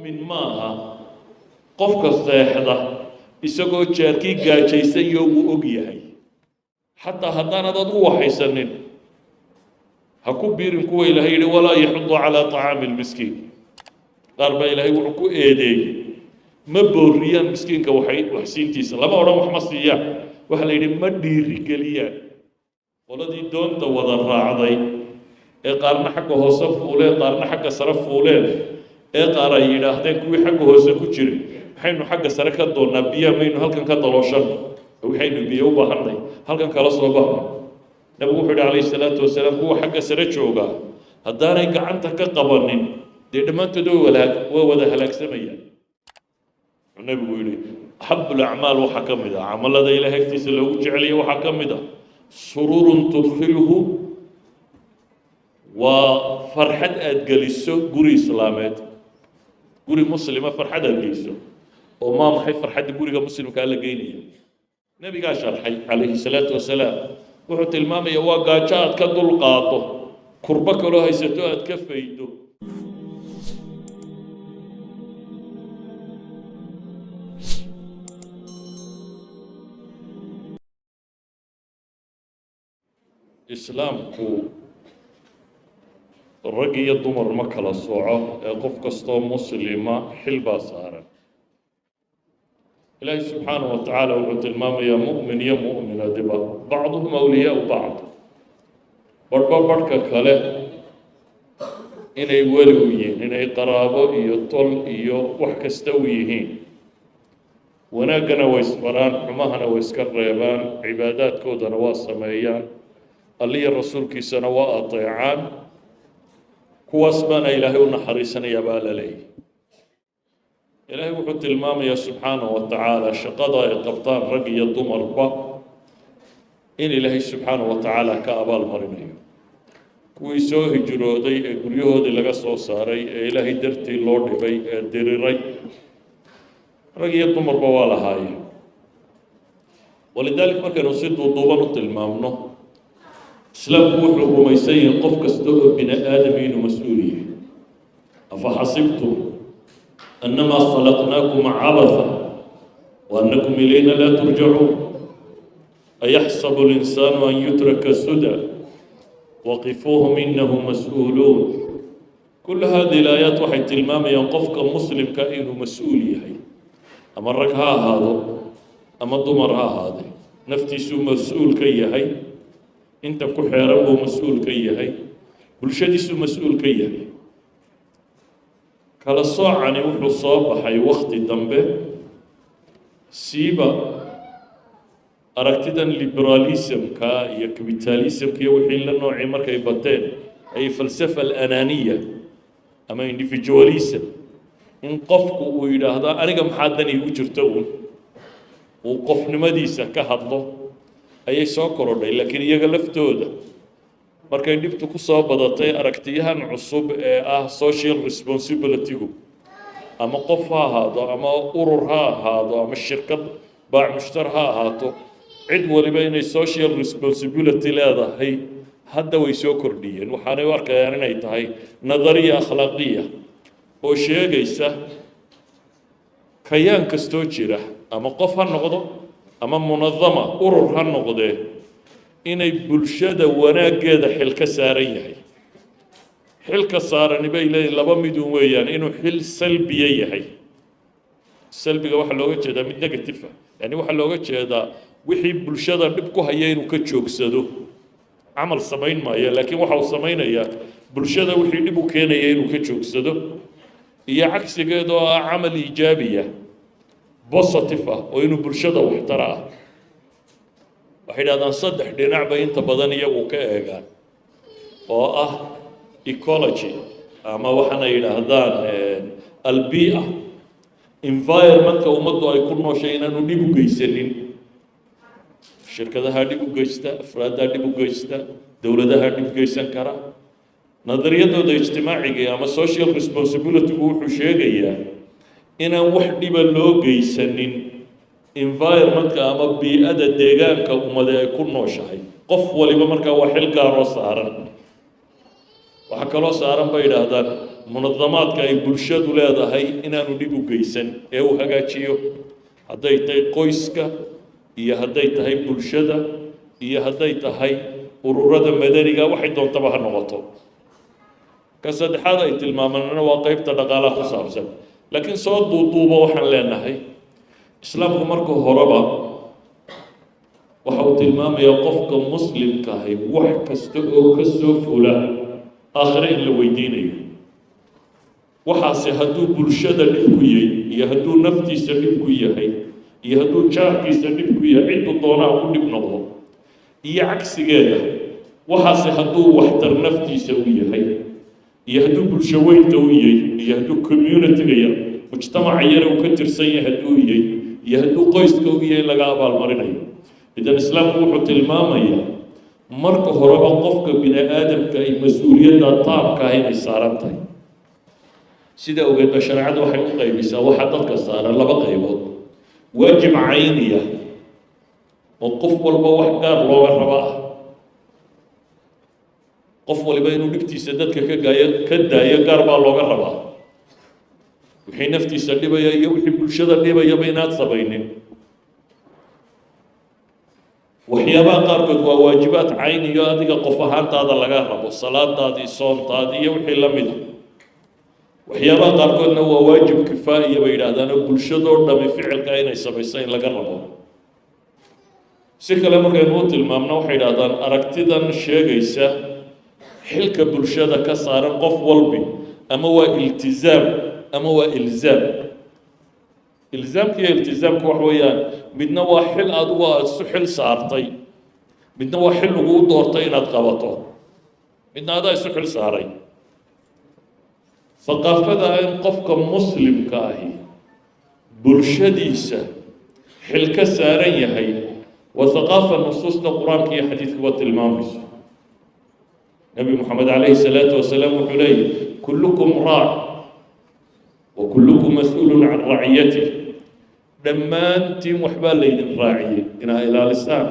mu'min maaha qofka seexda isagoo jaarkii gaajaysayo wuu og yahay. Xataa haddaanad ad u waxaysanin ha ku biirin kuwa ilaahay yidhi walaa yaxudu calaa طacaami lmiskiin qaar baa ilaahay wuxuu ku eedeeyey ma booriyaan miskiinka waxsiintiisa. Lama odhan wax ma siiyaan. Waxaa la yidhi ma dhiirigeliyaan. Qoladii doonta wada raacday ee qaarna xagga hoose fuuleen qaarna xagga sare fuuleen ee qaar ay yidhaahdeen kuwii xagga hoose ku jiray maxaynu xagga sare ka doonnaa biyaha maynu halkan ka dalooshanno. Waxaynu biyo u baahanay halkan kala soo bahno nabigu wuxuu yidhi calayhi salaatu wasalaam kuwa xagga sare joogaa haddaanay gacanta ka qabanin dee dhammaantood walaag waa wada halaagsamayaan wuxuu nabigu yidhi axabu lacmaal waxaa ka mid ah camalada ilahay agtiisa loogu jeceliya waxaa ka mid ah. Sururun tudkhiluhu waa farxad aada geliso guri islaameed guri muslima farxad aada geliso oo maa maxay farxadda guriga muslimkaa la geynaya nebigaa sharxay calayhi salaatu wasalaam wuxuu tilmaamaya waa gaajo aad ka dul qaado kurbo kaloo haysato aad ka faydo. Islaamku rag iyo dumar ma kala sooco ee qof kastoo muslima xil baa saaran. Ilaahi subxaanaه wa tacaala wuxuu tilmaamayaa mu'min iyo mu'minadiba bacduhum awliyaau bacd. Barhba barhka kale inay weli u yihiin inay qaraabo iyo tol iyo wax kasta u yihiin. Wanaaggana way isbaraan xumahana way iska reebaan cibaadaadkoodana waa sameeyaan alliya rasuulkiisana waa ateecaan kuwaas baana ilaahay u naxariisanayaa baa la leeyahy ilaahay wuxuu tilmaamayaa subxaanaه wa tacaala shaqada ay qabtaan rag iyo dumarba in ilaahay subxaanaه wa tacaala ka abaal marinayo. Kuwii soo hijrooday ee guryahoodii laga soo saaray ee ilaahay dartii loo dhibay ee diriray rag iyo dumarba waa lahaayeen. Walidaalika markaynu si duuduuban u tilmaamno islaamku wuxuu rumaysan yahay qof kasta oo bini aadam inuu mas'uul yahay. Afa xasibtum annamaa khalaqnaakum cabatha wa annakum ilayna laa turjacuun ayaxsabu linsaanu an yutraka suda waqifuuhum inahum mas'uuluun. Kul hadihi ilaayaat waxay tilmaamayaan qofka muslimka inuu mas'uul yahay. Ama rag ha ahaado ama dumar ha ahaade naftiisuu mas'uul ka yahay inta ku xeeran buu mas'uul ka yahay. Bulshadiisuu mas'uul ka yahay. Kala soocani wuxuu soo baxay wakti dambe. Siiba aragtidan liberaalismka iyo capitalismka iyo wixii la noocii markay bateen ay falsafa alananiya ama individualism. In qofku uu yidhaahdo aniga maxaa dan iigu jirto uun? Uu qofnimadiisa ka hadlo ayay soo korodhay laakiin iyaga laftooda. Markay dhibtu ku soo badatay aragtiyahan cusub ee ah social responsibilitygu ama qof ha ahaado ama urur ha ahaado ama shirkad baac mushtar ha ahaato cid waliba inay social responsibility leedahay hadda way soo kordhiyeen. Waxaanay u arkayaan inay tahay nadariya akhlaaqiya oo sheegaysa kayaan kastoo jira ama qof ha noqdo ama munadama urur ha noqdee inay bulshada wanaaggeeda xil ka saaran yahay. Xilka saarani bay leeyihiin laba midun weeyaan inuu xil salbiya yahay. Salbiga waxaa looga jeedaa mid negative ah. Yani waxaa looga jeedaa wixii bulshada dhib ku haya inuu ka joogsado. Camal samayn maayo laakiin waxa uu samaynayaa bulshada wixii dhib u keenaya inuu ka joogsado. Iyo cagsigeed oo ah camal iijaabiya positive ah oo inuu bulshada waxtara ah. Waxay dhahdaan saddex dhinac bay inta badan iyagu ka eegaan oo ah ecology ama waxaana yidhaahdaan albia environmentka ummaddu ay ku nooshay inaanu dhib u geysanin. Shirkadaha dhib u geysta afraaddaa dhib u geysta dowladaha dhib geysan kara. Nadariyadooda ijtimaaciga ama social responsibilitygu wuxuu sheegayaa inaan wax dhiba loo geysanin environmentka ama bii-ada deegaanka ummade ay ku nooshahay. Qof waliba markaa waa xil gaaroo saaran. Waxaa kaloo saaran bay yidhaahdaan munadamaadka ay bulshadu leedahay inaanu dhib u geysan ee uu hagaajiyo. Hadday tahay qoyska iyo hadday tahay bulshada iyo hadday tahay ururada madaniga waxay doontaba ha noqoto. Ka saddexaad ay tilmaamanana waa qeybta dhaqaalaha ku saabsan laakiin soo duuduuba waxaan leenahay islaamku marka horeba waxa uu tilmaamayaa qofka muslimka ahi wax kasta oo ka soo fula aakhire in la weydiinayo. Waxaase hadduu bulshada dhib ku yahay iyo hadduu naftiisa dhib ku yahay iyo hadduu jaarkiisa dhib ku yahay ciddu doonaa ku dhib noqdo. Iyo cagsigeeda waxaase hadduu waxtar naftiisa u yahay iyo hadduu bulsho weynta u yahay iyo hadduu communitiga yar mujtamaca yare uu ka tirsan yahay hadduu yahay iyo hadduu qoyska u yahay laga abaalmarinayo idan islaamku wuxuu tilmaamayaa marka horeba qofka bini aadamka ay mas'uuliyadda taabka ah inay saaran tahay sida ogeed ba shareecadu waxay u qaybisaa waxaa dadka saaran laba qaybood waajib cayniya oo qof walba wax gaar looga raba ah qof waliba inuu dhibtiisa dadka ka gaayo ka daayo gaar baa looga rabaa. Wixii naftiisa dhibaya iyo wixii bulshada dhibayaba inaad samaynin waxyaabaha qaarkood waa waajibaad cayniyo adiga qof ahaantaada laga rabo salaadaadii soontaadii iyo wixii la mida waxyaabaha qaarkoodna waa waajib kifaa'iya bay yidhaahdaan oo bulshadoo dhami ficilka inay samayso in laga rabo. Si kale markaynu u tilmaamno waxay yidhahdaan aragtidan sheegaysa xilka bulshada ka saaran qof walbi ama waa iltizaam ama waa ilzaam. Ilzaamka iyo iltizaamka wax weeyaan midna waa xil adigu aada isu xil saartay midna waa xil laguu doortay inaad qabato midna adaa isu xil saaray. Haqaafada in qofka muslimka ahi bulshadiisa xil ka saaran yahay waa haqaafa nusuusta qur'aanka iyo xadiidkuba tilmaamayso nebi moxamed calayhi salaatu wasalaam wuxuu leeyahy kullukum raac wa kullukum mas'uulun can raciyatih dhammaantiin waxbaa laydin raaciyey inaa ilaalisaan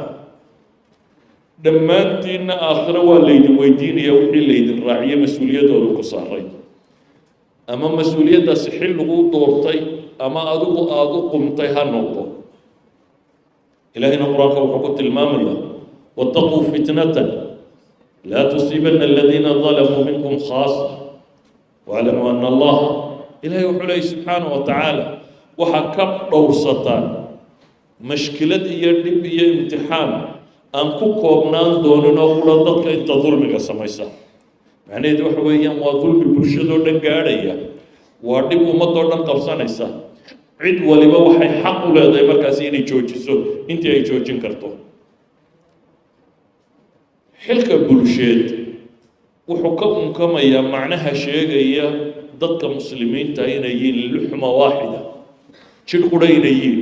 dhammaantiinna aakhiro waa laydin weydiinaya wixii laydin raaciyey mas'uuliyadooda ku saaray. Ama mas'uuliyaddaasi xil lagu doortay ama adigu aada u qumtay ha noqdo. Ilaahayna qur'aanka wuxuu ku tilmaamaya wattaquu fitnatan laa tusiibana aladiina dalamuu minkum khaasa waaclamuu ana allaha ilaahay wuxuu leeyay subxaanahu wa tacaala waxaa ka dhowrsataan mashkilad iyo dhib iyo imtixaan aan ku koobnaan doonin oo kula dadka inta dulmiga samaysa macnaheedu waxa weeyaan waa dulmi bulshadoo dhan gaadhaya waa dhib ummadoo dhan qabsanaysa cid waliba waxay xaq u leedahay markaasi inay joojiso intii ay joojin karto xilka bulsheed wuxuu ka unkamayaa macnaha sheegaya dadka muslimiinta inay yihiin luxma waaxida jidh qura inay yihiin.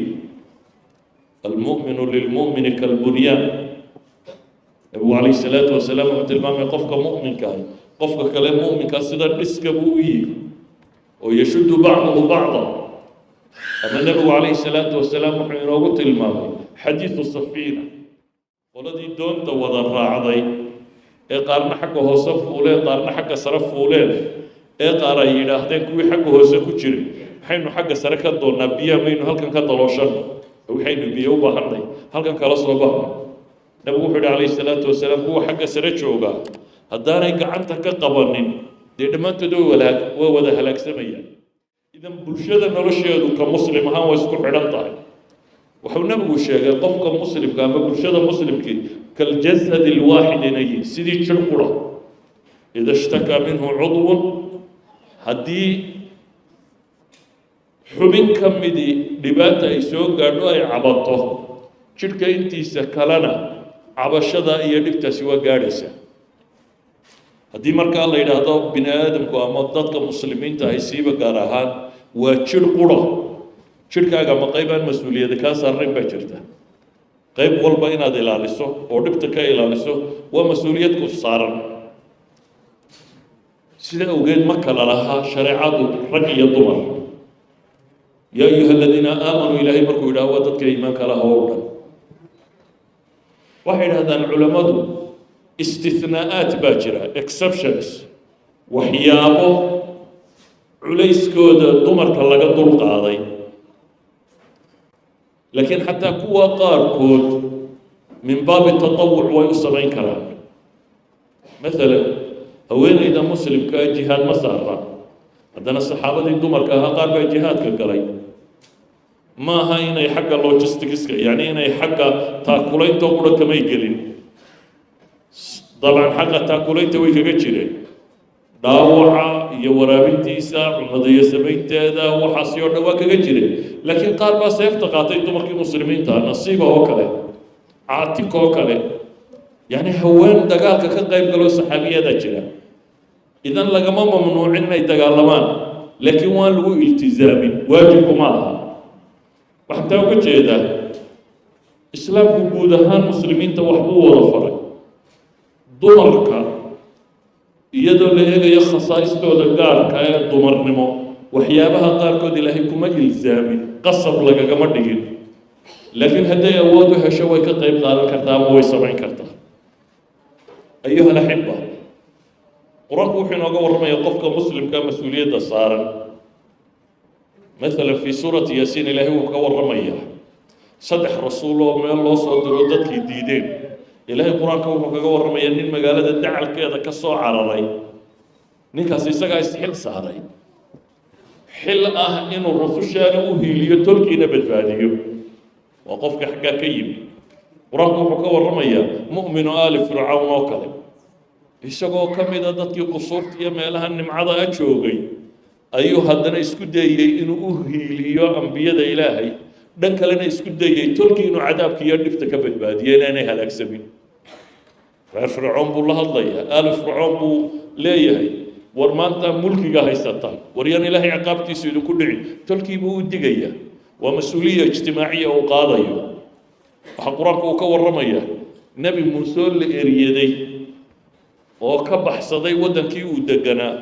Almu'minu lilmu'mini kalbunyaan nabigu calayhi salaatu wasalaam wuxuu tilmaamay qofka mu'minka ah qofka kale mu'minkaa sida dhiska buu u yihi oo yashuddu bacduhu bacda ama nebigu calayhi salaatu wasalaam wuxuu inoogu tilmaamay xadiidu safiina qoladii doonta wada raacday ee qaarna xagga hoose fuuleen qaarna xagga sare fuuleen ee qaar ay yidhaahdeen kuwii xagga hoose ku jiray. Maxaynu xagga sare ka doonnaa biyaha maynu halkan ka dalooshanno. Waxaynu biyo u baahanay halkan kala soo bahno nabigu wuxuu yihi calayhi salaatu wasalaam kuwa xagga sare jooga haddaanay gacanta ka qabanin dee dhammaantood way wada halaagsamayaan idan bulshada nolosheedu ka muslim ahaan way isku xidhan tahay wuxuu nabigu sheegay qofka muslimka ama bulshada muslimkii kaljasad alwaaxid inay sidii jir qura ida ishtakaa minhu cudwun haddii xubin ka midii dhibaata ay soo gaadho ay cabato jidhka intiisa kalena cabashada iyo dhibtaasi waa gaadhaysa. Haddii markaa la yidhaahdo bini aadamku ama dadka muslimiinta ahay siiba gaar ahaan waa jidh qura jidhkaaga ma qayb aan mas'uuliyada kaa saarnayn baa jirta qayb walba inaad ilaaliso oo dhibta ka ilaaliso waa mas'uuliyad ku saaran. Sida awgeed ma kala lahaa shareecadu rag iyo dumar. Yaa ayuha aladiina aamanuu ilaahay markuu yidhaah waa dadka iimaanka laha oo dhan. Waxay idhahdaan culammadu istinaa'aat baa jira exceptions waxyaabo culayskooda dumarka laga dul qaaday laakiin xataa kuwa qaarkood min baabi tatawuc way u samayn karaan maalan haweeneyda muslimkaa jihaad ma saara haddana saxaabadii dumarka ahaa qaar baa jihaadka galay ma aha inay xagga logisticska yacni inay xagga taakulaynta qura kamay gelin dabcan xagga taakulaynta way kaga jireen dhaawaca iyo waraabintiisa cunada iyo samaynteeda waxaasi oo dhan waa kaga jireen laakiin qaar baa seefta qaatay dumarkii muslimiinta nasiiba oo kale caatika oo kale. Yacni haween dagaalka ka qayb galoo saxaabiyada jira. Idan lagama mamnuucin inay dagaalamaan laakiin waan lagu iltizaamin waajibku ma aha. Waxaan taa uga jeedaa islaamku guud ahaan muslimiinta waxbuu wada faray. Dumarka iyadoo la eegayo khasaa'istooda gaarka ee dumarnimo waxyaabaha qaarkood ilaahay kuma ilzaamin qasab lagagama dhigin. Laakiin hadday awood u hesho way ka qayb qaadan kartaa ama way samayn kartaa. Ayuha alaxiba qur'aanku wuxuu inooga warramaya qofka muslimka mas'uuliyadda saaran. Maalan fii suurati yaasiin ilaahay wuxuu ka warramayaa saddex rasuul oo meel loo soo diro dadkii diideen ilaahay qur'aanka wuxuu kaga warramayaa nin magaalada dacalkeeda ka soo cararay. Ninkaas isagaa isxil saaray. Xil ah inuu rusushaana u hiiliyo tolkiina badbaadiyo. Waa qofka xaggaa ka yimi qur'aanku wuxuu ka warramayaa mu'minu aali fircawn oo kale. Isagoo ka mida dadkii qusuurta iyo meelaha nimcada a joogay ayuu haddana isku dayey inuu u hiiliyo ambiyada ilaahay. Dhan kalena isku dayey tolkii inuu cadaabka iyo dhibta ka badbaadiyo inaanay halaagsamin reer fircoon buu la hadlayaa aali fircoon buu leeyahay war maanta mulkiga haysataan war yaan ilaahay ciqaabtiisu idinku dhicin tolkii buu u digayaa waa mas'uuliya ijtimaaciya uu qaadayo. Waxaa qur'aanka uu ka warramayaa nebi muuse oo la eriyaday oo ka baxsaday waddankii uu deganaa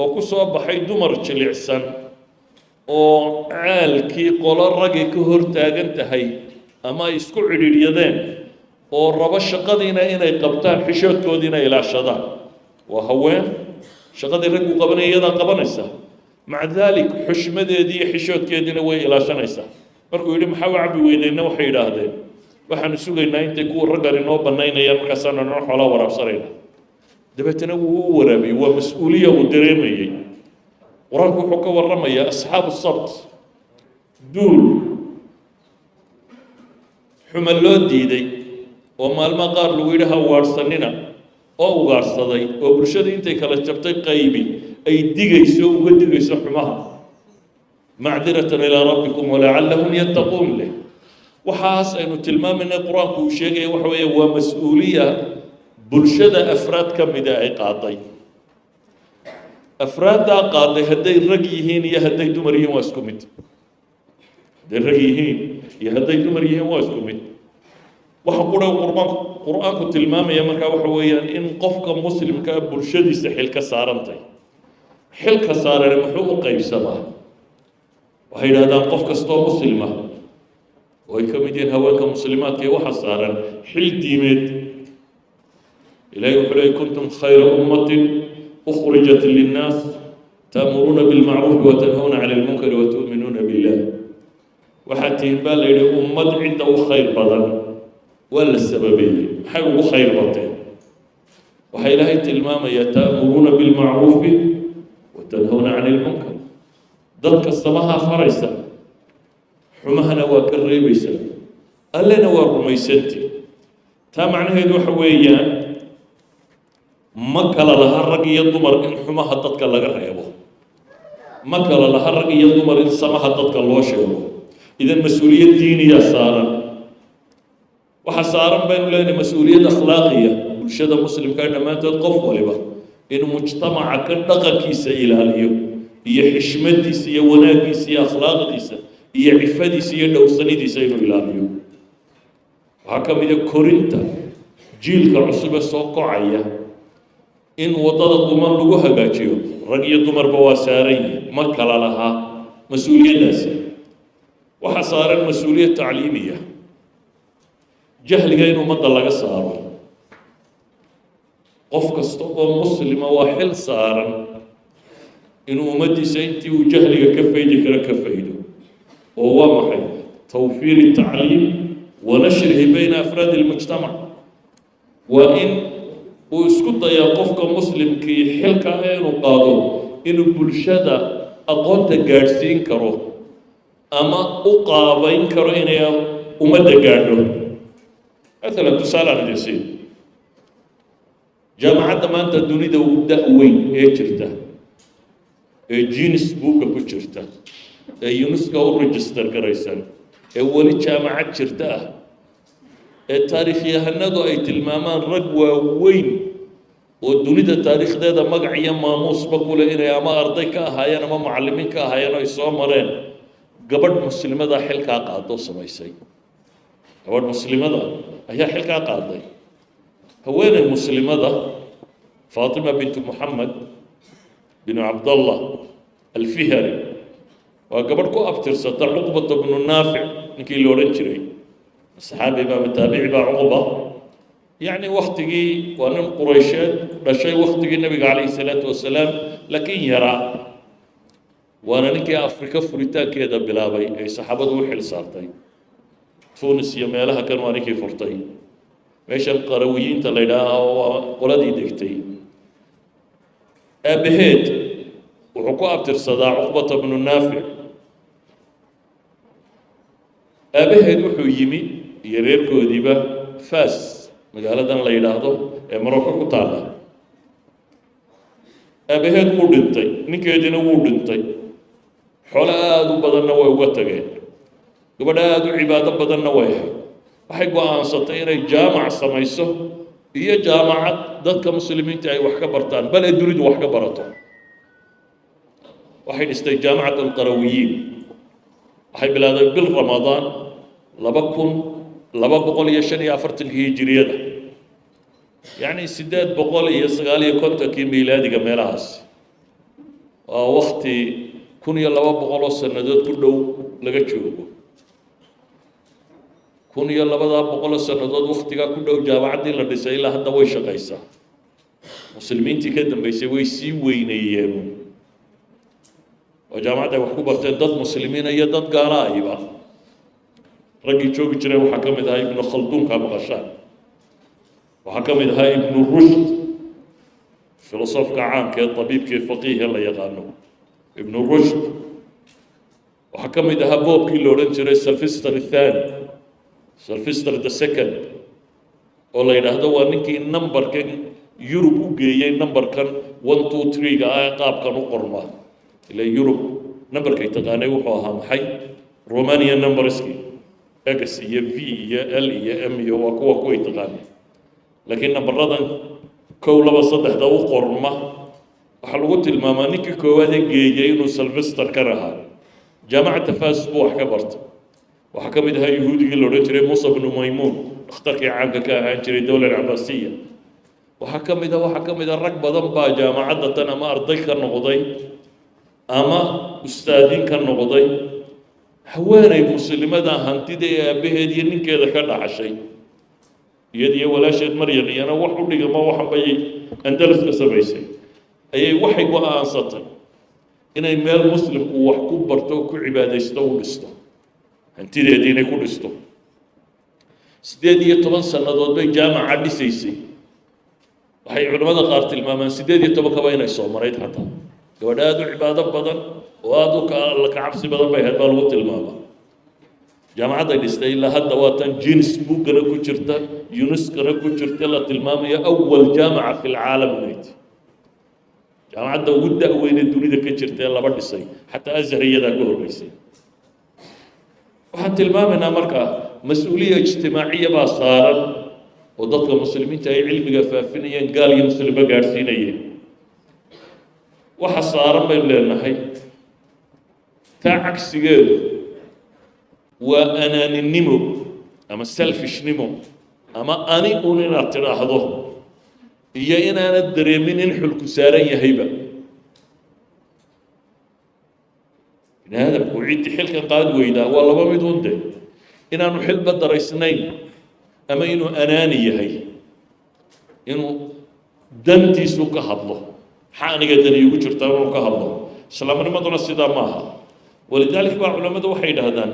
oo ku soo baxay dumar jilicsan oo caalkii qolo ragay ka hor taagan tahay ama ay isku cidhiidhyadeen oo rabo shaqadiina inay qabtaan xishoodkoodiina ilaashadaan. Waa haween. Shaqadii raggu qabanaya iyadaa qabanaysa. Maca daalik xushmadeedii iyo xishoodkeediina way ilaashanaysaa markuu yidhi maxaa u cabbi weyneyna waxay yidhaahdeen. Waxaanu sugaynaa intay kuwa raggan inoo bannaynayaan markaasaanu inoo xoolaa waraabsanayna. Dabeetana wuu u waraabiyey waa mas'uuliya uu dareemayey. Qur'aanku wuxuu ka warramayaa asxaabu sabt duul. Xuma loo diiday oo maalmaha qaar lagu yidhi ha ugaadhsanina oo ugaadhsaday oo bulshada intay kala jabtay qaybi ay digayso uga digayso xumaha. Macdiratan ilaa rabbikum walacallahum yattaquun leh. Waxaas aynu tilmaamayna qur'aanku uu sheegaya waxa weeye waa mas'uuliya bulshada afraad ka mida ay qaaday. Afraaddaa qaaday hadday rag yihiin iyo hadday dumar yihiin waa isku mid. Hadday rag yihiin iyo hadday dumar yihiin waa isku mid waxa qura qurban qur'aanku tilmaamaya markaa waxa weeyaan in qofka muslimkaa bulshadiisa xil ka saarantay. Xilka saarane muxuu u qaybsamaa? Waxay yidhahdaan qof kastoo muslima. Oo ay ka mid yihiin haweenka muslimaadka ee waxa saaran xil diimeed. Ilahi wuxuu leeyay kuntum khayra ummatin ukhrijat linnaas ta'muruuna bilmacruufi watanhawna cani lmunkari watu'minuuna billah waxaad tihiin baa la yidhi ummad cidda u khayr badan waa la sababeeyey. Maxay ugu khayr bateen? Waxaa ilaahay tilmaamayaa ta'muruuna bilmacruufi watanhawna cani lmunkar dadka samahaa faraysa xumahana waa ka reebaysa allena waa rumaysanti. Taa macnaheedu waxa weeyaan ma kala laha rag iyo dumar in xumaha dadka laga reebo. Ma kala laha rag iyo dumar in samaha dadka loo sheego. Idan mas'uuliyad diiniyaa saaran waxaa saaran baynu leenahay mas'uuliyad akhlaaqiya bulshada muslimka dhammaantood qof waliba inuu mujtamaca ka dhaqankiisa ilaaliyo iyo xishmadiisa iyo wanaaggiisa iyo akhlaaqdiisa iyo cifadiisa iyo dhowrsanidiisa inuu ilaaliyo. Waxaa ka mid a korinta jiilka cusube soo kocaya in waddada duman lagu hagaajiyo rag iyo dumarba waa saaran yihiin ma kala lahaa mas'uuliyaddaasi. Waxaa saaran mas'uuliyad tacliimiya jahliga in ummadda laga saaro. Qof kasta oo muslima waa xil saaran inuu ummaddiisa intii uu jahliga ka faydi karo ka faydo. Oo waa maxay? Tawfiiri tacliim wa nashrihi bayna afraadi اlmujtamac waa in uu isku dayaa qofka muslimkii xilka ah inuu qaado inuu bulshada aqoonta gaadhsiin karo ama u qaabayn karo inay ummadda gaadho maalan tusaale aan idin siin. Jaamacadda maanta dunida da-weyn ee jirta ee jinis buugga ku jirta ee unesco u register garaysan ee weli jaamacad jirta ah ee taariikhyahanadu ay tilmaamaan rag waaweyn oo dunida taariikhdeeda magac iyo maamuusba kule inay ama arday ka ahaayeen ama macallimiin ka ahaayeen oo ay soo mareen gabadh muslimada xilkaa qaadoo samaysay gabadh muslimada ayaa xilkaa qaaday. Haweeney muslimada faatima bintu moxamed binu cabdallah alfihari waa gabadh ku abtirsata cuqbata bnu naafic ninkii la odhan jiray. Saxaabi baa mataabici baa cuqba. Yacni waktigii waa nin quraysheed dhashay waktigii nabiga calayhi salaatu wasalaam laakiin yaraa. Waana ninkii afrika furitaankeeda bilaabay ay saxaabadu u xil saartay tunis iyo meelaha kan waa ninkii furtay meeshan qarawiyiinta la yidhaaha waa qoladii degtay aabaheed wuxuu ku abtirsadaa cuqbata bnu naafic aabaheed wuxuu yimi iyo reerkoodiiba fas magaaladan la yidhaahdo ee maroko ku taalla aabaheed wuu dhintay ninkeediina wuu dhintay xoolo aada u badanna way uga tageen gabadh aada u cibaado badanna way ahayd. Waxay go'aansatay inay jaamac samayso iyo jaamacad dadka muslimiinta ay wax ka bartaan bal ee dunidu wax ka barato. Waxay dhistay jaamacat alqarawiyiin. Waxay bilaabday bil ramadaan laba kun laba boqol iyo shan iyo afartankii hijiriyada yacni siddeed boqol iyo sagaal iyo kontonkii miilaadiga meelahaas. Waa wakti kun iyo laba boqol oo sannadood ku dhow laga joogo kun iyo labadaa boqoloo sannadood waktigaa ku dhow jaamacaddii la dhisay ilaa hadda way shaqaysaa muslimiintii ka dambeysay way sii weyneeyeen. Oo jaamacadda ay wax ku barteen dad muslimiina iyo dad gaala ayba raggii joogi jireen waxaa ka mid ahaa ibnu khalduunka maqashaan. Waxaa ka mid ahaa ibnu rushd filosofka caamka ee tabiibkii faqiihe la yaqaano. Ibnu rushd. Waxaa ka mid ahaa boobkii la odhan jiray sylvester athani sylvester the second. Oo la yidhaahdo waa ninkii numberkan yurub u geeyey numberkan one two three-ga ah qaabkan u qorma. Ila yurub numberkay taqaanay wuxuu ahaa maxay? Romania numberski x iyo v iyo l iyo m iyo waa kuwa kuway taqaanay. Laakiin nambaradan kow laba saddexda u qorma. Waxaa lagu tilmaamaa ninkii koowaad ee geeyey inuu sylvester ka rahaa. Jaamacadda fas wax ka bartay waxaa ka mid ahaa la odhan jiray musa bnu maymuun dhakhtarkii caamka ka ahaan jiray dowla cabaasiya waxaa ka mid a waxaa ka mid a rag badan baa jaamacadda tan ama arday ka noqday ama ustaadiin ka noqday. Haweenay muslimada hantida ee aabbaheed iyo ninkeeda ka dhaxashay iyad iyo walaasheed maryan iyana wax u dhigama waxan bayay andalus ka samaysay. Ayay waxay go'aansatay inay meel muslimku wax ku barto ku cibaadaysto u dhisto hantideedii inay ku dhisto. Siddeed iyo toban sannadood bay jaamaca dhisaysay waxay culimmada qaar tilmaamaan siddeed iyo tobankaba inay soo marayd xataa gabadh aada u cibaado badan oo aada u ka cabsi badan bay ahayd baa lagu tilmaamaa jaamacadday dhistay ilaa hadda waa tan jenis buuggana ku jirta yunuskana ku jirta la tilmaamayo awal jaamaca fi lcaalam inayd jaamacadda ugu da-weyne dunida ka jirta ee laba dhisay xataa azhar iyadaa ka horreysay waxaan tilmaamaynaa markaa mas'uuliya ijtimaaciya baa saaran oo dadka muslimiinta ay cilmiga faafinayeen gaal iyo muslimba gaadhsiinayeen. Waxa saaran baynu leenahay taa cagsigeedu waa anaaninimo ama selfishnimo ama ani un inaad tidhaahdo iyo inaanad dareemin in xulku saaran yahayba bini aadamku ciddii xilkan qaad weydaa waa laba mid un de inaanu xilba daraysnayn ama inuu anaani yahay inuu dantiisu ka hadlo. Maxaa aniga dani igu jirtaa inuu ka hadlo? Islaamnimaduna sidaa ma aha. Walidaalika baa culammadu waxay yidhaahdaan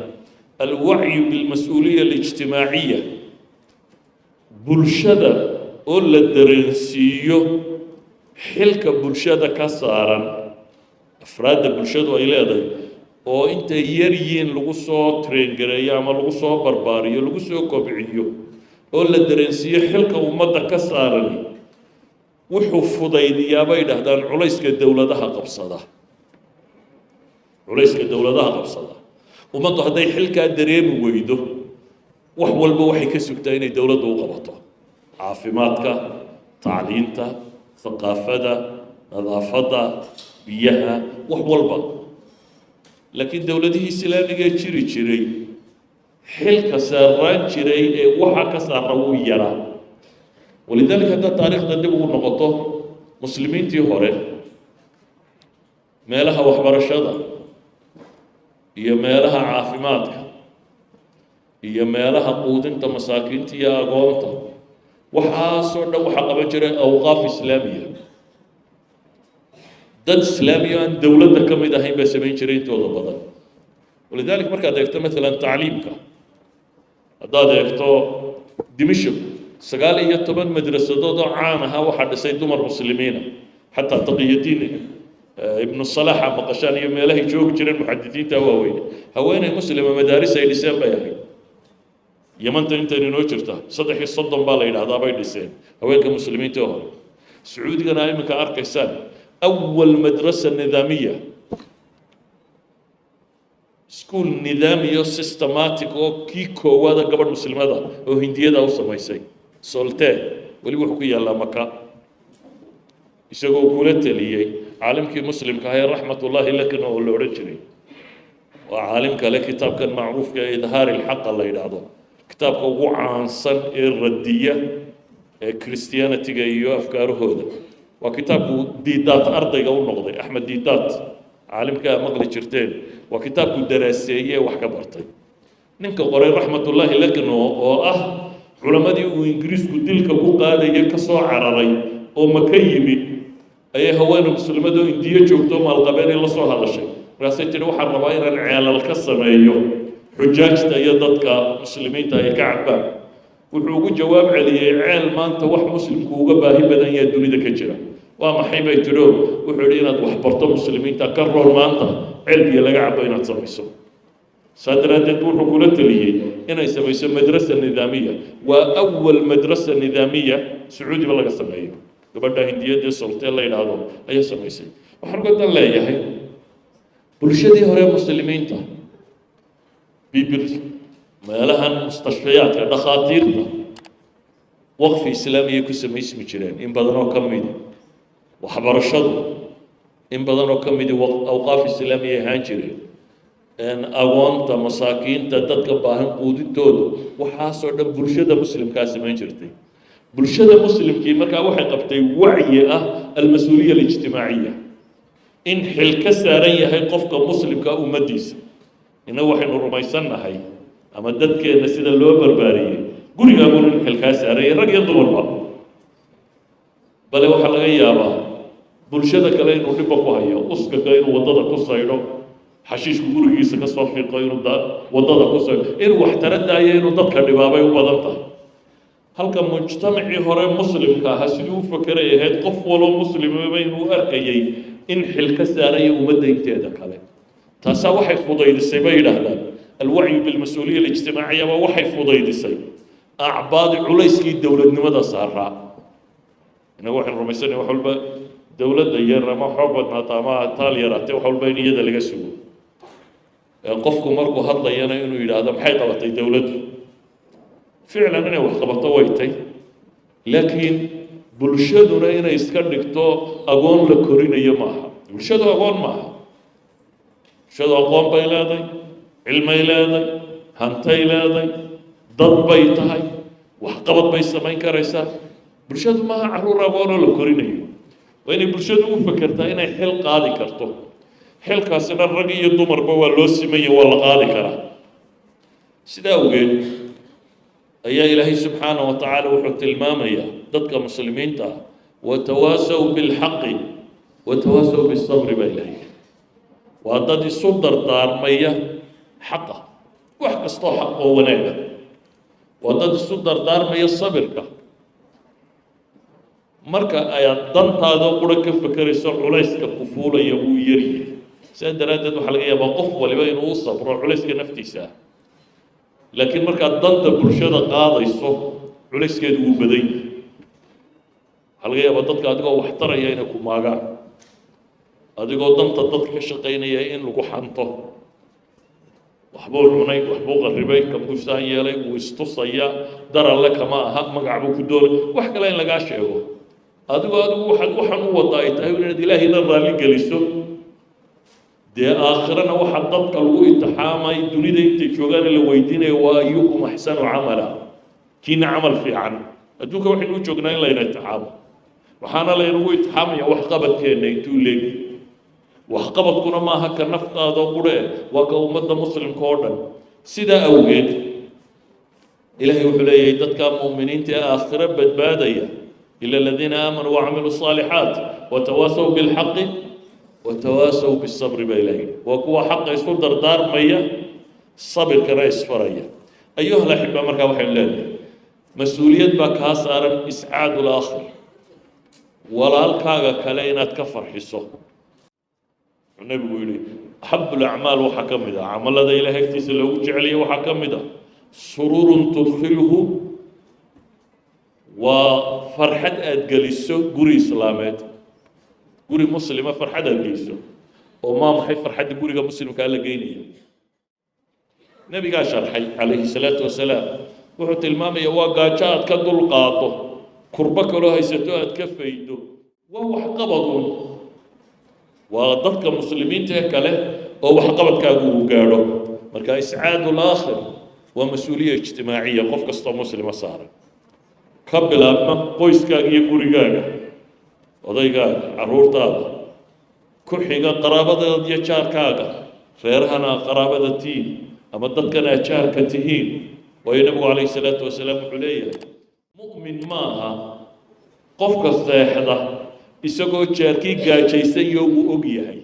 alwacyu bilmas-uuliya alijtimaaciya. Bulshada oo la dareensiiyo xilka bulshada ka saaran afraadda bulshadu ay leedahay oo intay yar yihiin lagu soo traingareeyo ama lagu soo barbaariyo lagu soo kobciyo oo la dareensiiyo xilka ummadda ka saaran wuxuu fudaydiyaa bay dhahdaan culayska dowladaha qabsada. Culayska dowladaha qabsada. Ummaddu hadday xilkaa dareemi weydo wax walba waxay ka sugtaa inay dowladdu u qabato. Caafimaadka tacliinta haqaafada nadaafadda biyaha wax walba laakiin dowladihii islaamigee jiri jiray xilka saaraan jiray ee waxa ka saara wuu yaraa walidaalika haddaad taariikhda dib ugu noqoto muslimiintii hore meelaha waxbarashada iyo meelaha caafimaadka iyo meelaha quudinta masaakiinta iyo agoonta waxaasoo dhan waxaa qaban jiray awqaaf islaamiya dad islaamiya aan dowladda ka mid ahayn baa samayn jiray intooda badan? Walidaalika markaad eegto maalan tacliimka. Haddaad eegto dimishk sagaal iyo toban madrasadood oo caan ahaa waxaa dhisay dumar muslimiina. Xataa taqiyadiin ibnu salaxa maqashaan iyo meelahay joogi jireen muxadisiinta waaweyne haweeney muslima madaaris ay dhiseen bay ahayd. Yamanta intaynu inoo jirta saddex iyo soddon baa la yidhahdaa bay dhiseen. Haweenka muslimiinta oo hore. Sacuudigana iminka arkaysaan awal madrasa nidaamiya school nidaamiyo systematic oo kii koowaada gabadh muslimada oo hindiyada u samaysay soltee weli wuxuu ku yaallaa maka isagoo kula teliyey caalimkii muslimka ahaa ee raxmatullaahi laakiin oo la odhan jiray waa caalim kale kitaabkan macruufka ee idhaari lxaqa la yidhaahdo kitaabka ugu caansan ee radiya ee christianitiga iyo afkaarahooda waa kitaabku diidaad ardayga u noqday axmed diidaad caalimkaa maqli jirteen. Waa kitaabku daraaseeye wax ka bartay. Ninka qoray raxmatullaahi lakno oo ah culammadii uu ingiriisku dilka ku qaadaya ka soo cararay oo maka yimid ayay haweene muslimadoo indiyo joogto maalqabeenay la soo hadashay. Markaasay tihi waxaan rabaa inaan ceelal ka sameeyo xujaajta iyo dadka muslimiinta ay ka cabaan wuxuu ugu jawaab celiyey ceel maanta wax muslimku uga baahi badan yaha dunida ka jira. Waa maxay bay tidho wuxuu yidhi inaad wax barto muslimiinta ka rool maanta ceel biyo laga cabo inaad samayso. Saa daraaddeed wuxuu kula teliyey inay samayso madrasa nidaamiya. Waa awal madrasa nidaamiya sacuudiba laga sameeyo gabadha hindiyadee soltee la yidhaahdo ayaa samaysay. Waxaan godan leeyahay bulshadii hore muslimiinta meelahan mustashfayaadka dhakhaatiirta waqfi islaamiyay ku samaysmi jireen in badan oo ka midi waxbarashadu in badan oo ka midi awqaaf islaamiyay ahaan jireen agoonta masaakiinta dadka baahan quudintooda waxaasoo dhan bulshada muslimkaa samayn jirtay. Bulshada muslimkii markaa waxay qabtay wacyi ah almas-uuliya alijtimaaciya. In xil ka saaran yahay qofka muslimka ummaddiisa. Innagu waxaynu rumaysannahay ama dadkeenna sida loo barbaariyey gurigaabuun in xil kaa saaranyay rag iyo dumarba bale waxaa laga yaabaa bulshada kale inuu dhibba ku hayo uskaga inuu waddada ku saydho xashiishku gurigiisa ka soo fiiqo inuu waddada ku saydho inuu wax tara daayo inuu dadka dhibaabay u badan tahay. Halka mujtamacii hore muslimka ahaa siduu u fakeray ahayd qof waloo muslimaba inuu arkayay in xil ka saaraya ummadda inteeda kale. Taasaa waxay fudaydisay bay yidhaahdaan alwacyu bilmas-uuliya alijtimaaciya waxay fudaydisay acbaadi culayskii dowladnimada saaraa inagu waxaynu rumaysanay wax walba dowladda yar ama xoog badnaata ama taal yaraatee wax walba in iyada laga sugo qofku markuu hadlayana inuu yidhaahdo maxay qabatay dowladdu ficlan inay wax qabato way laakiin bulshaduna inay iska dhigto agoon la korinayo maaha bulshadu agoon maaha bulshadu aqoon bay leeday cilmay leeday hantay leeday dad bay tahay waxqabad bay samayn karaysaa. Bulshadu maaha carruur agoonoo la korinayo. Waa inay bulshadu u fekertaa inay xil qaadi karto. Xilkaasina rag iyo dumarba waa loo simaya waa la qaadi karaa. Sidaa awgeed ayaa ilaahay subxaana wa tacaala wuxuu tilmaamayaa dadka muslimiinta ah watawaasaw bilxaqi watawaasaw bisabri baa ilahay waa dad isu dardaarmaya xaqa wax kastoo xaq oo wanaaga waa dad isu dardaarmaya sabirka. Marka ayaad dantaadoo qura ka fekerayso culayska ku fuulaya wuu yaryahay sidaa daraaddeed waxaa laga yaabaa qof waliba inuu u sabro culayska naftiisa. Ah laakiin markaad danta bulshada qaadayso culayskeedu wuu badan yahay waxaa laga yaabaa dadka adigoo wax taraya inay ku maagaan. Adigoo danta dadka ka shaqaynaya in lagu xanto waxbuu cunay waxbuu qarribay kabuusaan yeelay wuu istusaya daralle kama aha magac buu ku doonay wax kale in lagaa sheego. Adigoo adigu waxaad waxaan u wada ay tahay inaad ilaahayna raalli geliso. Dee aakhirana waxaa dadka lagu imtixaamay dunida intay joogaan la weydiinaya waa ayukum axsanu camala. Kiina camal fiican. Adduunka waxaynu u joognaa in layna imtixaamo. Waxaana laynagu imtixaamaya waxqabadkeenna intuu leegi waxqabadkuna maaha ka naftaadoo qurhe waa ka ummadda muslimka oo dhan sidaa awgeed ilaahay wuxuu leeyahay dadka mu'miniinta ee aakhiro badbaadaya ila aladiina aamanuu wacamiluu الصaalixaat watawaasaw bilxaqi watawaasaw bisabri baa ilahay waa kuwa xaqa isu dardaarmaya sabirkana isfaraya ayuha laxiba markaa waxaynu leenahay mas-uuliyad baa kaa saaran iscaadu laakhir walaalkaaga kale inaad ka farxiso nabigu yihi axabu lacmaal waxaa ka mid ah camalada ilahay agtiisa loogu jeceliya waxaa ka mid ah. Sururun tudkhiluhu waa farxad aada geliso guri islaameed. Guri muslima farxad aada geliso oo maa maxay farxadda guriga muslimkaa la geynaya nebigaa sharxay calayhi salaatu wasalaam wuxuu tilmaamaya waa gaajo aad ka dul qaado kurbo kaloo haysato aad ka faydo. Waa waxqabaduun waa dadka muslimiinta ee kale oo waxqabadkaagu uu gaadho. Marka iscaadu laakhir waa mas'uuliya ijtimaaciya qof kastoo muslima saaran ka bilaabma qoyskaaga iyo gurigaaga odaygaaga caruurtaada ku xiga qaraabadaada iyo jaarkaaga reerahana qaraabada tiin ama dadkan aad jaarka tihiin waayo nebigu calayhi salaatu wasalaam wuxuu leeyahay mu'min maaha qofka seexda isagoo jaarkii gaajaysan iyo uu og yahay.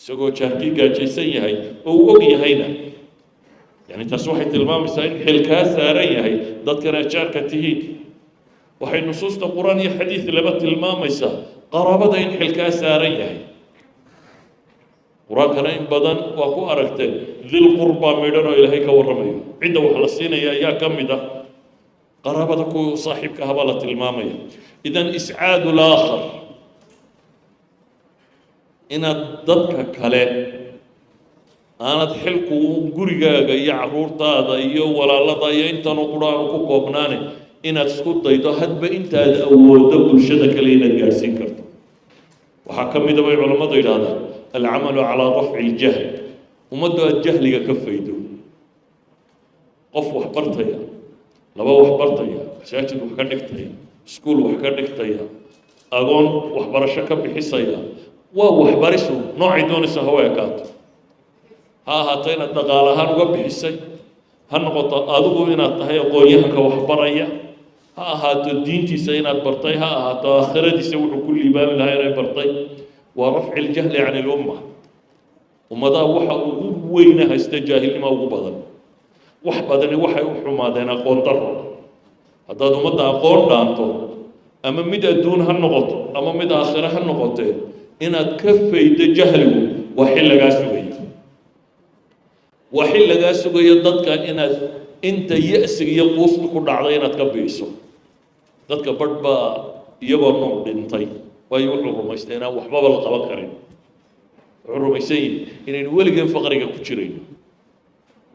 Isagoo jaarkii gaajaysan yahay oo uu og yahayna. Yani taas waxay tilmaamaysaa in xil kaa saaran yahay dadkan aad jaarka tihiin. Waxay nusuusta qur'aan iyo xadiid laba tilmaamaysaa qaraabada in xil kaa saaran yahay. Qur'aankana in badan waa ku aragteen dil qurbaa midhan oo ilaahay ka warramayo. Cidda wax la siinaya ayaa ka mid ah qaraabada kuwa saaxiibka ahabaa la tilmaamaya. Idan iscaadu laakhar inaad dadka kale aanad xilku gurigaaga iyo caruurtaada iyo walaalada iyo intanoo qur'aanu ku koobnaane inaad isku daydo hadba intaad awooddo bulshada kale inaad gaadhsiin karto. Waxaa ka mida bay culammadu yidhahdaan alcamalu calaa rafci iljahl ummaddu aad jahliga ka faydo. Qof wax bartaya laba wax bartaya masaajid wax ka dhigtaya iskuul wax ka dhigtaya agoon waxbarasho ka bixisaya waa waxbarisu noocay doonaysa hawa ekaato ha ahaato inaad dhaqaal ahaan uga bixisay ha noqoto adigu inaad tahay aqoon-yahanka waxbaraya ha ahaato diintiisa inaad bartay ha ahaato aakhiradiisa wuxuu ku liibaami lahaa inay bartay. Waa rafci ljahli can ilumma ummadaha waxa ugu weyna haysta jaahilnima ugu badan wax badani waxay u xumaadeen aqoon daro haddaad ummadda aqoon dhaanto ama mid adduun ha noqoto ama mid aakhire ha noqotee inaad ka faydo jahligu waa xil lagaa sugaya waa xil lagaa sugayo dadka inaad inta ya-siga iyo quusta ku dhacday inaad ka biiso. Dadka badh baa iyagoo nool dhintay waayo wuxuu rumaystay inaan waxbaba la qaban karin. Wuxuu rumaysan yihi inaynu weligeen faqriga ku jirayno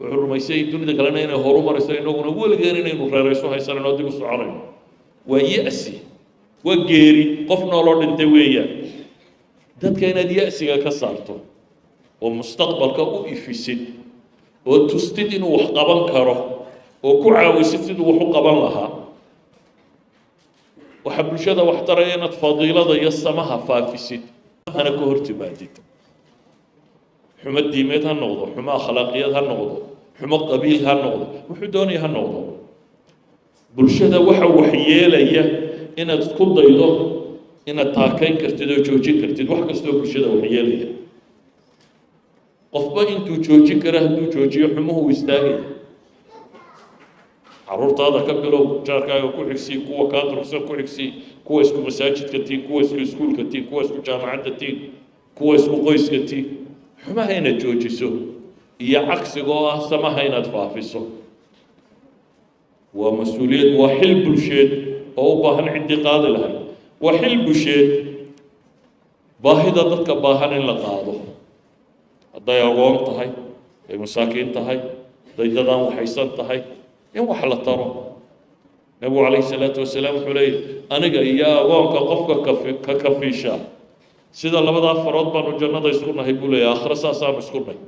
wuxuu rumaysan yahi dunida kalena inay horu marayso inaguna weligeen inaynu reerayso haysanayno dib u soconayno waa ya-si waa geeri qof nooloo dhintay weeyaan dadka inaad ya-siga ka saarto oo mustaqbalka u ifisid oo tustid inuu wax qaban karo oo ku caawisid siduu wax u qaban lahaa waxaa bulshada wax taraya inaad fadiilada iyo samaha faafisid hana ka hor timaadid xumo diimeed ha noqdo xumo akhlaaqiyad ha noqdo xumo qabiil ha noqdo wuxuu doonaya ha noqdo. Bulshada waxa waxyeelaya inaad isku daydo inaad taakayn kartid oo joojin kartid wax kastoo bulshada wax yeelaya qofba intuu joojin kara hadduu joojiyo xumuhu istaagaya. Caruurtaada ka bilow jaarkaaga ku xigsii kuwa kaa durugsan ku xigsii kuwa isku masaajidka tiin kuwa isku iskuulka tiin kuwa isku jaamacadda tiin kuwa isku qoyska tiin xumaha inaad joojiso iyo cagsiga oo ah samaha inaad faafiso waa mas'uuliyad waa xil bulsheed oo u baahan ciddii qaadi lahayd waa xil bulsheed baahida dadka baahan in la qaado. Hadday agoon tahay hadday masaakiin tahay hadday dadaan waxaysan tahay in wax la taro. Nabigu calayhi salaatu wasalaam wuxuu leeyahy aniga iyo agoonka qofka kafi ka kafiisha sida labadaa farood baanu jannada isku nahay buu leeyahy aakhiro saasaanu isku nahy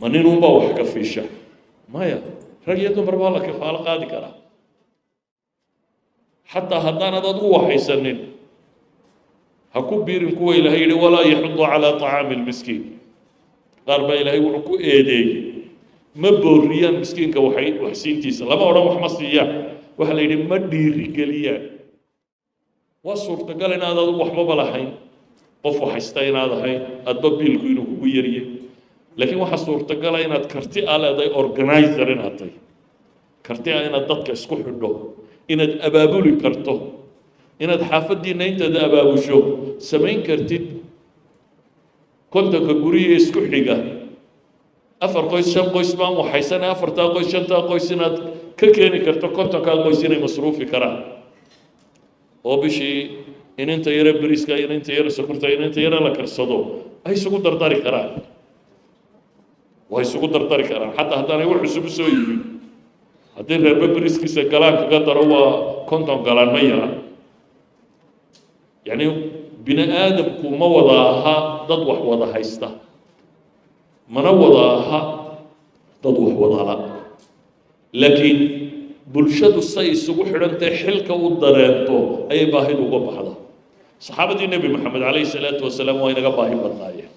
ma ninunbaa wax kafiisha maya rag iyo dumar baa la kifaalo qaadi karaa xataa haddaanad adigu waxaysanin ha ku biirin kuwa ilaahay yihi walaa yaxudu calaa طacaami lmiskiin qaar baa ilaahay wuxuu ku eedeeyey ma booriyaan miskiinka waxay waxsiintiisa. Lama odhan wax ma siiyaan. Waxaa la yidhi ma dhiirigeliyaan waa suurtagal inaad adigu waxbaba lahayn. Qof waxaysta inaad ahayn adba biilku inuu kugu yariyay laakiin waxaa suurtagala inaad karti a leedahay organizer inaad tahay. Karti a inaad dadka isku xidho inaad abaabuli karto inaad xaafaddiina intaad abaabusho. Samayn kartid kontonka guriga isku xiga. Afar qoys shan qoys baan waxaysana afartaa qoys shantaa qoys inaad ka keeni karto kontonkaa qoys inay masruufi karaan oo bishii ininta yare beriska ininta yare sokorta ininta yare la karsado. Ay isugu dardari karaan. Waa isugu dardari karaan. Xataa haddaanay wax cusub soo yimin haddii reerba beriskiisa galaan kaga daro waa konton galaan ma yara yacni bini aadamku ma wada aha dad wax wada haysta. Mana wada aha dad wax wadala laakiin bulshadu say isugu xidhantae xilka u dareento ayay baahidu uga baxda. Saxaabadii nebi maxamed calayhi salaatu wasalaam waa inaga baahi badnaayeen.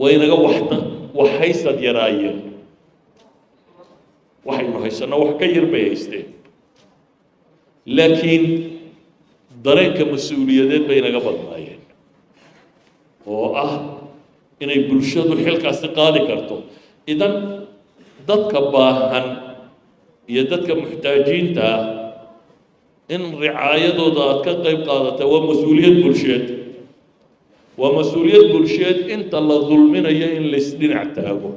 Waa inaga waxna wax haysad yaraayeen. Waxaynu haysanno wax ka yar bay haysteen. Laakiin dareenka mas'uuliyadeed bay inaga badnaayeen. Oo ah inay bulshadu xilkaasi qaadi karto. Idan dadka baahan iyo dadka muxtaajiinta ah in ricaayadooda aad ka qayb qaadata waa mas'uuliyad bulsheed. Waa mas'uuliyad bulsheed inta la dulminayo in laysdhinac taago.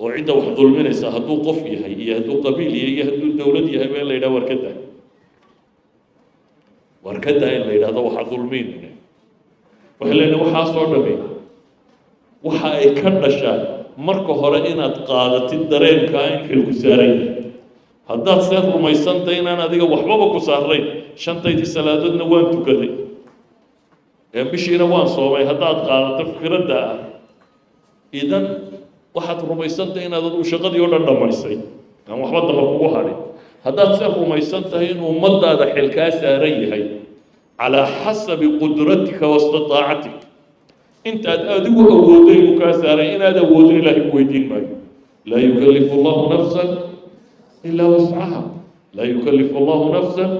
Oo cidda wax dulminaysa hadduu qof yahay iyo hadduu qabiil yahay iyo hadduu dowlad yahay ba in la yidhaha war ka daa war ka daa in la yidhahdo waxa dulmiinine waxay leenahay waxaasoo dhami waxa ay ka dhashaan marka hore inaad qaadatid dareenkaa in xilku saaran yahay haddaad see rumaysantay inaan adiga waxbaba ku saarayn shantaydii salaadoodna waan tukaday. Ee bishiina waan soomay haddaad qaadato fikradda ah idan waxaad rumaysantay inaad adigu shaqadii oo dhan dhammaysay. Aan waxba daba kugu hadhin haddaad see rumaysan tahay in ummadaada xilkaa saaran yahay calaa xasabi qudratika waistitaacatik intaad adigu awooday uu kaa saaray inaad awoodin ilaahay ku weydiin maayo. Laa yukallifu allahu nafsan ilaa wascaha laa yukallifu allahu nafsan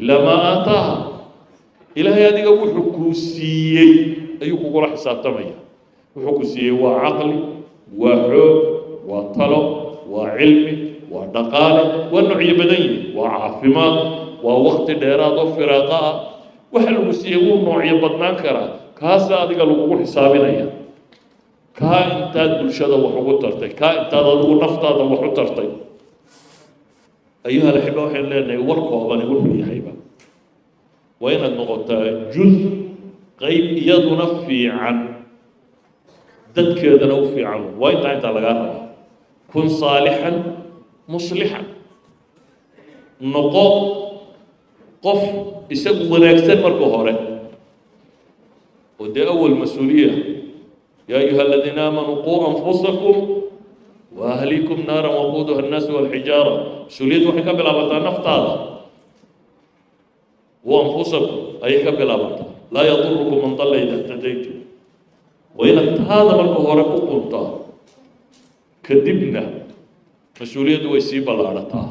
ilaa maa aataaha. Ilaahay adiga wuxuu kuu siiyey ayuu kugula xisaabtamaya wuxuu ku siiyey waa caqli waa xoog waa talo waa cilmi waa dhaqaale waa noocyo badan yihi waa caafimaad waa wakti dheeraad oo firaaqa ah. Waxa lagu siiyey wuu noocyo badnaan karaa kaasa adiga lagugu xisaabinaya. Kaa intaad bulshada wax ugu tartay kaa intaad adigu naftaada wax u tartay. Ayuha alaxiba waxaynu leenahay war koobani wuxuu yahayba. Waa inaad noqotaa juz qayb iyaduna fiican. Dadkeedana u fiican. Waa intaa intaa lagaa raba kun saalixan muslixan noqo qof isagu wanaagsan marka hore oo dee awal mas'uuliya yaa ayuha aladiina aamanuu quu anfusakum wa ahlikum naara waquuduha annaasu walxijaara mas'uuliyaddu waxay ka bilaabataa naftaada wa anfusakum ayay ka bilaabataa laa yadurukum man dalla ida htadaytum waa inaad taada marka hore ku quntaa kadibna mas'uuliyaddu way sii ballaadhataa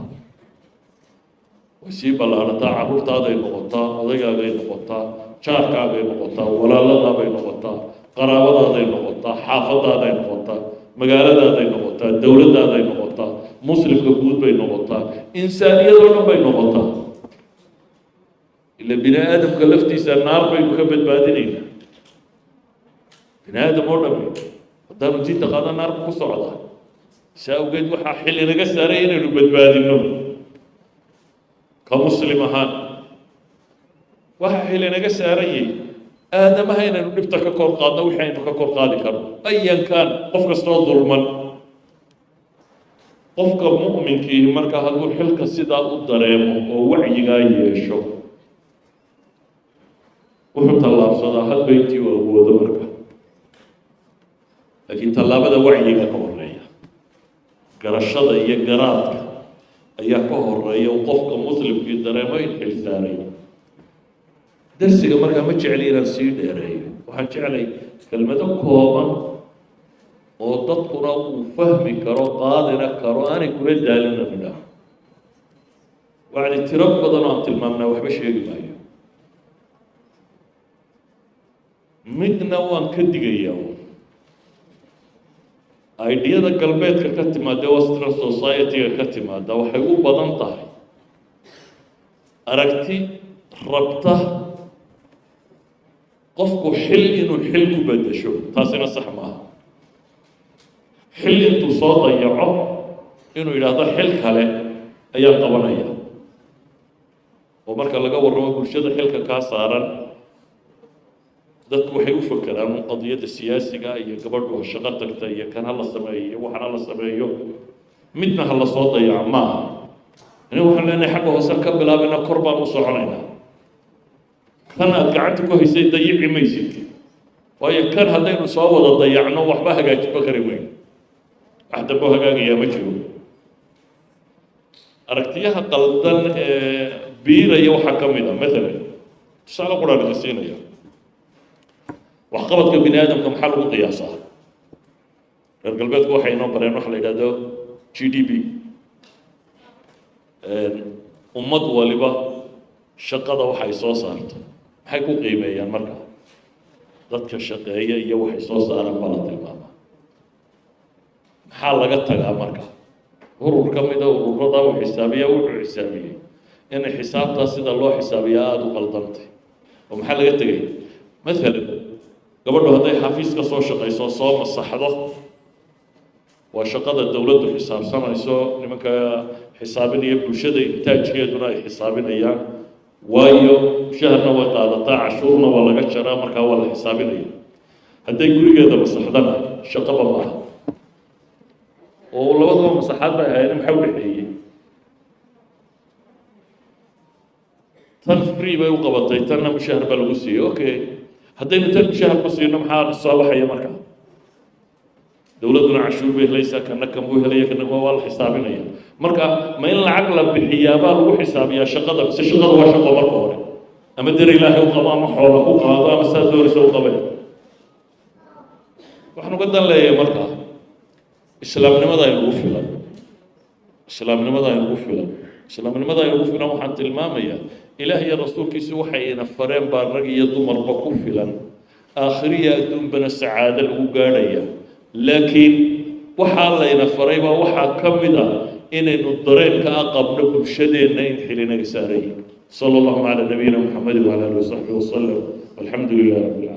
way sii ballaarataa carruurtaaday noqotaa odaygaagay noqotaa jaarkaagay noqotaa walaaladaabay noqotaa qaraabadaaday noqotaa xaafadaaday noqotaa magaaladaaday noqotaa dowladaaday noqotaa muslimka guud bay noqotaa insaaniyadoo dhan bay noqotaa. Ila bini aadamka laftiisa naar baynu ka badbaadinaynaa bini aadam oo dhami haddaanu diinta qaada naar ku socdaa saa awgeed waxaa xilli naga saaray inaynu badbaadino ka muslim ahaan waxaa xilli naga saaranyay aadamaha inaynu dhibta ka kor qaadno wixii aynu ka kor qaadi karno. Ayankan qof kastoo dulman. Qofka mu'minkiihi marka hadduu xilka sidaa u dareemo oo wacyigaa yeesho wuxuu tallaabsadaa hadba intii uu awoodo marka. Laakiin tallaabada wacyiga ka horreeya garashada iyo garaadka ayaa ka horreeya qofka muslimkii dareemo in xil saarayo darsiga markaa ma jecli inaan sii dheereeyo waxaan jeclay kelmado kooban oo dadkuna uu fahmi karo qaadina karo aanay kula daalina midhaah wacdi tiro badan oo aan tilmaamnaa waxba sheegi maayo. Midna waan ka digayaa aidiyada galbeedka ka timaada western society-ga ka timaada waxay u badan tahay. Aragti rabta qofku xil inuu xil ku bedesho taasina sax maaha xil intuu soo dayaco inuu yidhaahdo xil kale ayaan qabanaya. Oo marka laga warramo bulshada xilka kaa saaran dadku waxay u fakeraan qadiyadda siyaasiga iyo gabadhu ha shaqo tagta iyo kan ha la sameeyo iyo waxan ha la sameeyo. Midna ha la soo dayaco maaha aniga waxaan leenahay xagga hoose ka bilaabina kor baan u soconaynaa kan aad gacanta ku haysay dayici maysid. Waayo kan haddaynu soo wada dayacno waxba hagaajinba kari weyn. Wax dambo hagaagayaa ma jiro. Aragtiyaha qaldan ee biiraya waxaa ka mid a maalan tusaale quraan idin siinaya. Waxqabadka bini aadamka maxaa lagu qiyaasaa? Reer galbeedku waxay inoo bareen waxa la yidhahdo g d p. Ummad waliba shaqada waxay soo saarto maxay ku qiimeeyaan marka. Dadka shaqeeya iyo waxay soo saaraan baa la tilmaamaa maxaa laga tagaa marka? Urur ka mida ururada uu xisaabiya wuxuu xisaabiyey inay xisaabtaa sida loo xisaabiyaa aada u qaldantay oo maxaa laga tegay? Maalan gabadhu hadday xafiiska soo shaqayso soo masaxdo waa shaqada dowladdu xisaabsanayso nimanka xisaabinaya bulshada intaajkeeduna ay xisaabinayaan waayo shaharna way qaadataa cashuurna waa laga jaraa markaa waa la xisaabinaya. Hadday gurigeeda masaxdana shaqaba maaha oo labadaba masaxaad bay ahayd maxaa u dhexeeyey? Tan free bay u qabatay tanna mushahar baa lagu siiyey. Okay. Haddaynu tan mushahar ku siino maxaa soo baxaya markaa dowladduna cashuur bay helaysaa kana kan buu helaya kana waa la xisaabinaya. Marka ma in lacag la bixiyaa baa lagu xisaabiyaa shaqada mise shaqada waa shaqo marka hore. Ama der ilaahay u qabo ama xoola ku qaado ama saa doonaysa u qabeen waxaan uga dan leeyahay marka islaamnimada aynugu filan. Islaamnimada aynugu filan. Islaamnimada aynugu filan waxaan tilmaamayaa ilaah iyo rasuulkiisu waxay ina fareen baa rag iyo dumarba ku filan. Aakhiriya adduunbana sacaado lagu gaadhaya laakiin waxaa layna faray baa waxaa ka mid ah inaynu dareenka a qabno bulshadeenna in xilinaga saarayin sala allahu calaa nabiyina muxamedi wacala alihi wasaxbihi wasalam walxamdu rabbi alcaalamiin